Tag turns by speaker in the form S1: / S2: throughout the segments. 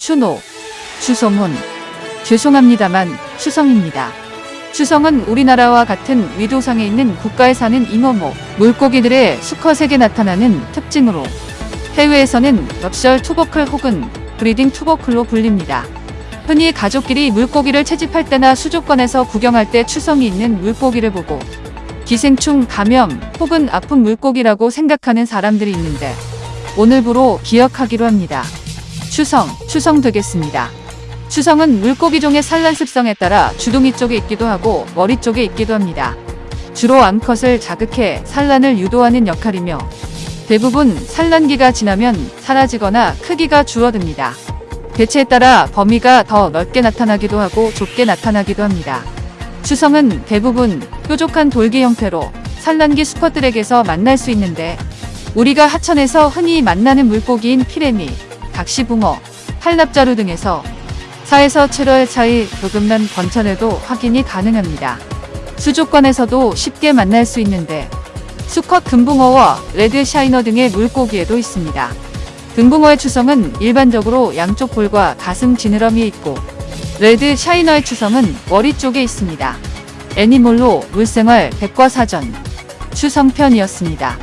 S1: 추노, 추성훈. 죄송합니다만 추성입니다. 추성은 우리나라와 같은 위도상에 있는 국가에 사는 잉어목 물고기들의 수컷에게 나타나는 특징으로 해외에서는 nuptial tubercle 혹은 breeding tubercle로 불립니다. 흔히 가족끼리 물고기를 채집할 때나 수족관에서 구경할 때 추성이 있는 물고기를 보고 기생충 감염 혹은 아픈 물고기라고 생각하는 사람들이 있는데 오늘부로 기억하기로 합니다. 추성, 추성 되겠습니다. 추성은 물고기 종의 산란 습성에 따라 주둥이 쪽에 있기도 하고 머리 쪽에 있기도 합니다. 주로 암컷을 자극해 산란을 유도하는 역할이며 대부분 산란기가 지나면 사라지거나 크기가 줄어듭니다. 개체에 따라 범위가 더 넓게 나타나기도 하고 좁게 나타나기도 합니다. 추성은 대부분 뾰족한 돌기 형태로 산란기 수컷들에게서 만날 수 있는데 우리가 하천에서 흔히 만나는 물고기인 피라미, 각시붕어, 칼납자루 등에서 4에서 7월 사이 조금만 번천해도 확인이 가능합니다. 수족관에서도 쉽게 만날 수 있는데 수컷 금붕어와 red shiner 등의 물고기에도 있습니다. 금붕어의 추성은 일반적으로 양쪽 볼과 가슴 지느러미에 있고 red shiner의 추성은 머리 쪽에 있습니다. 애니몰로 물생활 백과사전 추성편이었습니다.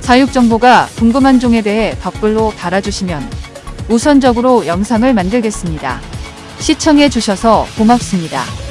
S1: 사육 정보가 궁금한 종에 대해 댓글로 달아주시면 우선적으로 영상을 만들겠습니다. 시청해 주셔서 고맙습니다.